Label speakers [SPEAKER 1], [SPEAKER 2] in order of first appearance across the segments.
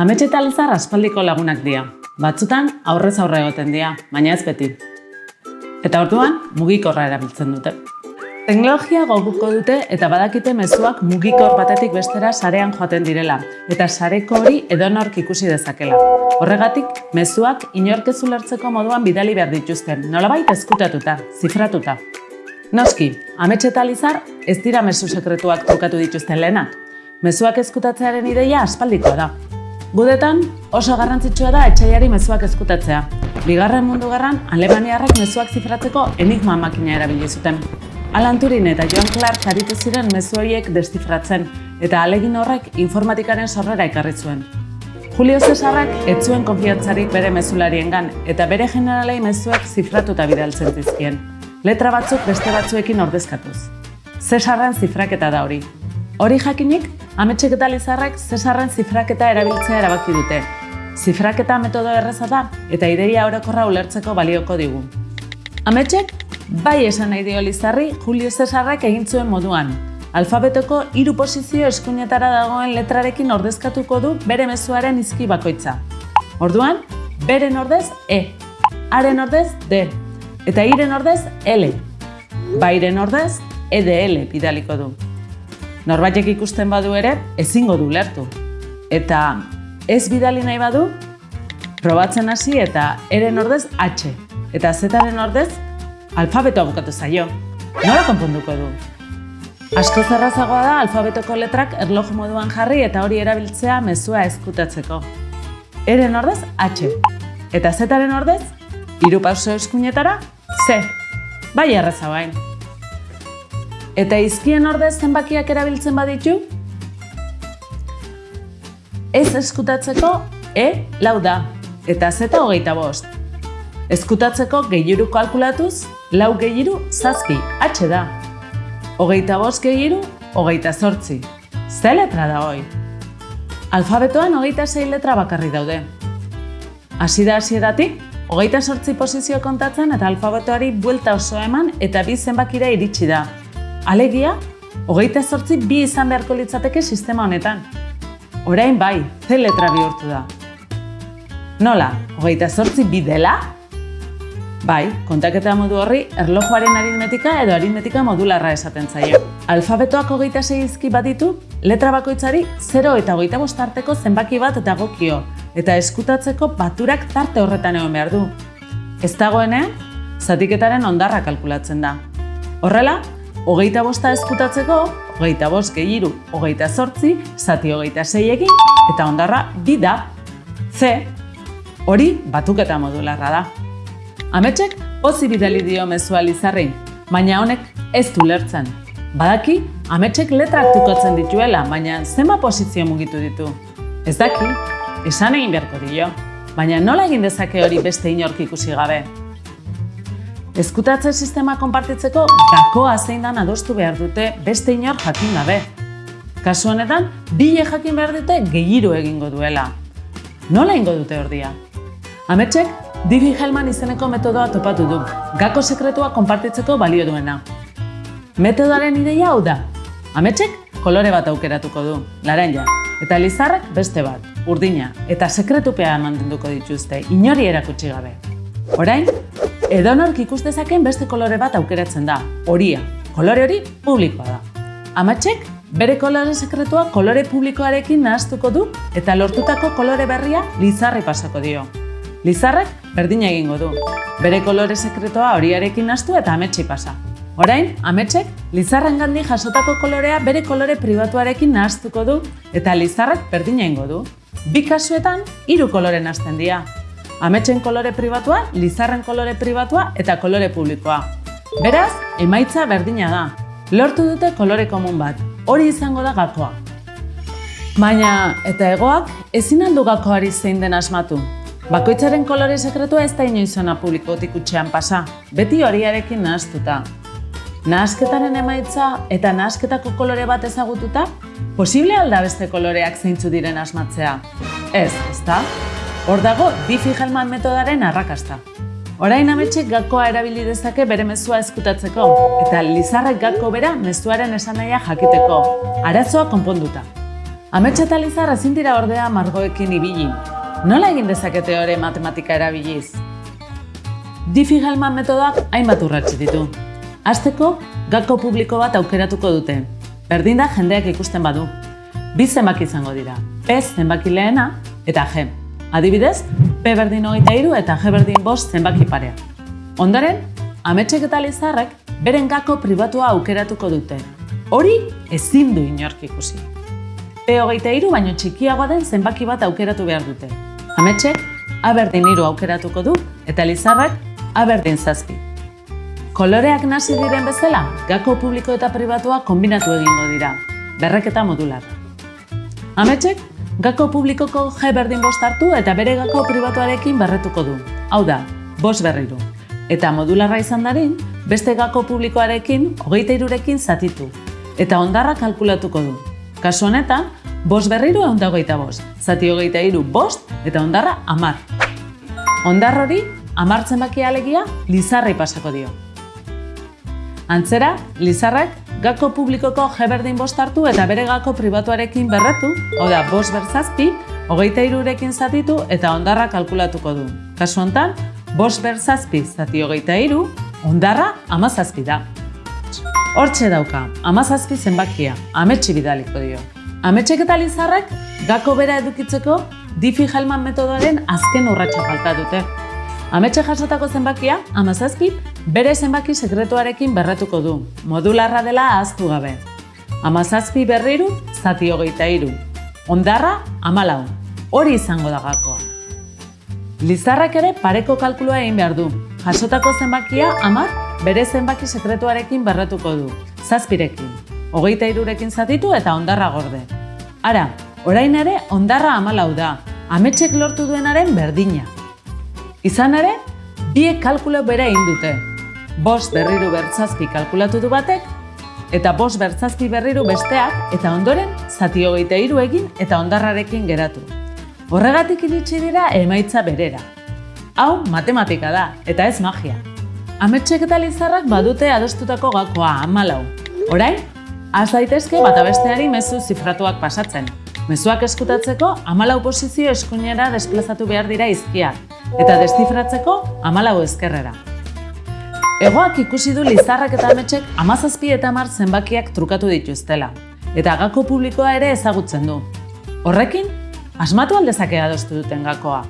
[SPEAKER 1] Ametxe eta lizar aspaldiko lagunak dira. Batzutan aurrez aurre egoten dira, baina ez beti. Eta orduan mugikorra erabiltzen dute. Teknologia goguko dute eta badakite mezuak mugikor batetik bestera sarean joaten direla, eta sareko hori edonork ikusi dezakela. Horregatik, mezuak inorkezu lertzeko moduan bidali behar dituzten, nolabait ezkutatuta, zifratuta. Noski, ametxe eta lizar ez dira mezu sekretuak trukatu dituzten lehenak. Mezuak ezkutatzearen ideia aspaldikoa da. Gudetan, oso garrantzitsua da etxaiari mezuak ezkutatzea. Bigarren mundu gerran, Alemaniarrek mezuak zifratzeko enigma makina erabili zuten. Alan Turing eta Joan Clark aritu ziren mezu horiek destifratzen, eta alegin horrek informatikaren sorrera ekarri zuen. Julio Cesarrak ez zuen konfiantzarik bere mezulariengan eta bere generalei mezuak zifratuta bidaltzen zizkien. Letra batzuk beste batzuekin ordezkatuz. Cesarren zifraketa da hori. Hori jakinik, ametsek eta lizarrek Cesarren zifraketa erabiltzea erabaki dute. Zifraketa metodo erreza da eta ideia orokorra ulertzeko balioko digu. Ametsek, bai esan nahi dio Lizarri Julio Cesarrak egin zuen moduan. Alfabetoko hiru posizio eskuinetara dagoen letrarekin ordezkatuko du bere mezuaren izki bakoitza. Orduan, beren ordez E, haren ordez D, eta iren ordez L. Bairen ordez EDL bidaliko du. Norbaitek ikusten badu ere, ezingo du lertu. Eta ez bidali nahi badu, probatzen hasi eta eren ordez H, eta zetaren ordez alfabetoa bukatu zaio. Nola konponduko du? Asko zerrazagoa da alfabetoko letrak erloju moduan jarri eta hori erabiltzea mezua ezkutatzeko. Eren ordez H, eta zetaren ordez hiru pauso eskuinetara C. Bai erreza bain. Eta izkien ordez zenbakiak erabiltzen baditu? Ez eskutatzeko E lau da, eta Z hogeita bost. Eskutatzeko gehiru kalkulatuz, lau gehiru zazpi, H da. Hogeita bost gehiru, hogeita zortzi. Ze letra da hoi? Alfabetoan hogeita sei letra bakarri daude. Hasi da hasieratik, hogeita sortzi posizio kontatzen eta alfabetoari buelta oso eman eta bi zenbakira iritsi da. Alegia, hogeita sortzi bi izan beharko litzateke sistema honetan. Orain bai, ze letra bihurtu da. Nola, hogeita sortzi bi dela? Bai, kontaketa modu horri erlojuaren aritmetika edo aritmetika modularra esaten zaio. Alfabetoak hogeita seizki baditu, letra bakoitzari 0 eta hogeita bostarteko zenbaki bat dagokio, eta eskutatzeko baturak tarte horretan egon behar du. Ez dagoenean, zatiketaren ondarra kalkulatzen da. Horrela, hogeita bosta eskutatzeko, hogeita bost gehiru, hogeita sortzi, zati hogeita sei egin, eta ondarra bi da. C, hori batuketa modularra da. Ametsek pozi bidali dio mezua lizarri, baina honek ez du lertzen. Badaki, ametsek letrak tukotzen dituela, baina zenba posizio mugitu ditu. Ez daki, esan egin beharko dio, baina nola egin dezake hori beste inork ikusi gabe. Ezkutatze sistema konpartitzeko gakoa zein dan adostu behar dute beste inor jakin gabe. Kasu honetan, bile jakin behar dute gehiru egingo duela. Nola ingo dute ordia? Ametsek, Diffie Hellman izeneko metodoa topatu du, gako sekretua konpartitzeko balio duena. Metodoaren ideia hau da. Ametsek kolore bat aukeratuko du, laranja, eta lizarrek beste bat, urdina, eta sekretupea mantenduko dituzte, inori erakutsi gabe. Orain, edonork ikus dezaken beste kolore bat aukeratzen da, horia. Kolore hori publikoa da. Ametsek bere kolore sekretua kolore publikoarekin nahaztuko du eta lortutako kolore berria lizarri pasako dio. Lizarrek berdina egingo du. Bere kolore sekretoa horiarekin nastu eta ametsi pasa. Orain, ametsek lizarren gandi jasotako kolorea bere kolore pribatuarekin nahaztuko du eta lizarrek berdina egingo du. Bi kasuetan, hiru kolore nazten dira. Ametsen kolore pribatua, lizarren kolore pribatua eta kolore publikoa. Beraz, emaitza berdina da. Lortu dute kolore komun bat. Hori izango da gakoa. Baina, eta egoak, ezin aldu gakoari zein den asmatu. Bakoitzaren kolore sekretua ez da inoizona publikotik utxean pasa, beti horiarekin nahaztuta. Nahazketaren emaitza eta nahazketako kolore bat ezagututa, posible alda beste koloreak zeintzu diren asmatzea? Ez, ezta? Hor dago Diffie-Hellman metodaren arrakasta. Orain ametsek gakoa erabili dezake bere mezua ezkutatzeko, eta lizarrek gako bera mezuaren esanahia jakiteko, arazoa konponduta. Ametsa eta lizar ezin dira ordea margoekin ibili. Nola egin dezakete hori matematika erabiliz? Diffie-Hellman metodoak hainbat urratsi ditu. Azteko, gako publiko bat aukeratuko dute. Berdin da jendeak ikusten badu. Bi zenbaki izango dira. P zenbaki lehena eta G. Adibidez, P berdin hogeita iru eta G berdin bost zenbaki parea. Ondoren, ametsek eta lizarrek beren gako pribatua aukeratuko dute. Hori ezin du inork ikusi. P hogeita iru baino txikiagoa den zenbaki bat aukeratu behar dute. Ametsek, A berdin iru aukeratuko du eta lizarrek A berdin zazpi. Koloreak nasi diren bezala, gako publiko eta pribatua kombinatu egingo dira, berreketa modular. Ametsek, gako publikoko G berdin bost hartu eta bere gako pribatuarekin berretuko du. Hau da, bost berriru. Eta modularra izan darin, beste gako publikoarekin hogeita irurekin zatitu. Eta ondarra kalkulatuko du. Kasu honetan, bost berriru egun hogeita bost. Zati hogeita iru bost eta ondarra amar. Ondar hori, amartzen baki alegia, lizarrei pasako dio. Antzera, Lizarrak gako publikoko G berdin bost hartu eta bere gako pribatuarekin berretu, hau da, bost bertzazpi, hogeita irurekin zatitu eta ondarra kalkulatuko du. Kasu hontan, bost bertzazpi zati hogeita iru, ondarra amazazpi da. Hortxe dauka, amazazpi zenbakia, ametsi bidaliko dio. Ametsek eta Lizarrak gako bera edukitzeko Diffie-Hellman metodoaren azken urratxa falta dute. Ametxe jasotako zenbakia, amazazpi, bere zenbaki sekretuarekin berretuko du, modularra dela ahaztu gabe. Amazazpi berriru, zati hogeita iru. Ondarra, amalau. Hori izango da gakoa. Lizarrak ere pareko kalkulua egin behar du. Jasotako zenbakia, amar, bere zenbaki sekretuarekin berretuko du, zazpirekin. Hogeita irurekin zatitu eta ondarra gorde. Ara, orain ere ondarra amalau da, ametsek lortu duenaren berdina. Izan ere, biek kalkulo bera egin dute. Bost berriru bertzazpi kalkulatu du batek, eta bost bertzazpi berriru besteak, eta ondoren zati hogeita hiru egin eta ondarrarekin geratu. Horregatik iritsi dira emaitza berera. Hau matematika da, eta ez magia. Ametsek eta lizarrak badute adostutako gakoa amalau. Orain, az daitezke bata besteari mezu zifratuak pasatzen. Mezuak eskutatzeko amalau posizio eskuinera desplazatu behar dira izkiak, eta deszifratzeko amalau ezkerrera. Egoak ikusi du Lizarrak eta Ametxek amazazpi eta amar zenbakiak trukatu dituztela, eta gako publikoa ere ezagutzen du. Horrekin, asmatu aldezake adostu duten gakoa.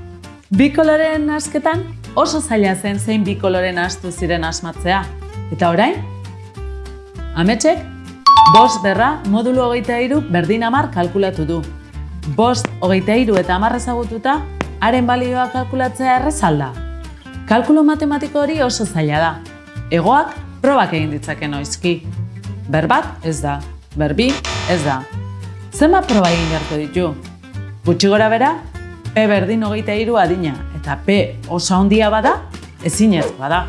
[SPEAKER 1] Bi koloren asketan oso zaila zen zein bi koloren astu ziren asmatzea. Eta orain, Ametxek, bost berra modulu hogeita iru berdin amar kalkulatu du. Bost hogeita iru eta amar ezagututa, haren balioa kalkulatzea errezalda. Kalkulo matematiko hori oso zaila da. Egoak probak egin ditzake noizki. Berbat ez da, berbi ez da. Zenba proba egin jarko ditu? Gutxi gora bera, P berdin hogeita hiru adina eta P oso handia bada, ezinezkoa da.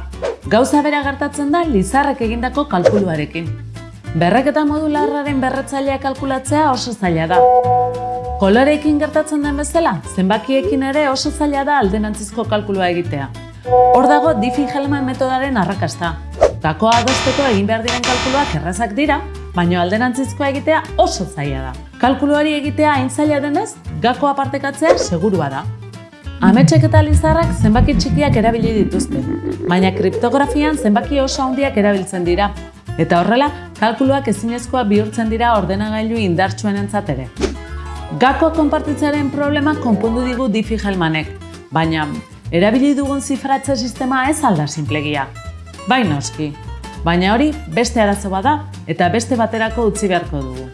[SPEAKER 1] Gauza bera gertatzen da Lizarrek egindako kalkuluarekin. Berreketa modularraren berretzailea kalkulatzea oso zaila da. Koloreekin gertatzen den bezala, zenbakiekin ere oso zaila da aldenantzizko kalkulua egitea. Hor dago Diffie-Hellman metodaren arrakasta. Gakoa adosteko egin behar diren kalkuluak errazak dira, baina aldenantzizkoa egitea oso zaila da. Kalkuluari egitea hain zaila denez, gakoa partekatzea segurua da. Ametsek eta lizarrak zenbaki txikiak erabili dituzte, baina kriptografian zenbaki oso handiak erabiltzen dira. Eta horrela, kalkuluak ezinezkoa bihurtzen dira ordenagailu indartsuen ere. Gako konpartitzearen problema konpondu digu Diffie-Hellmanek, baina erabili dugun zifratze sistema ez alda simplegia. Bai noski, baina hori beste arazo bada eta beste baterako utzi beharko dugu.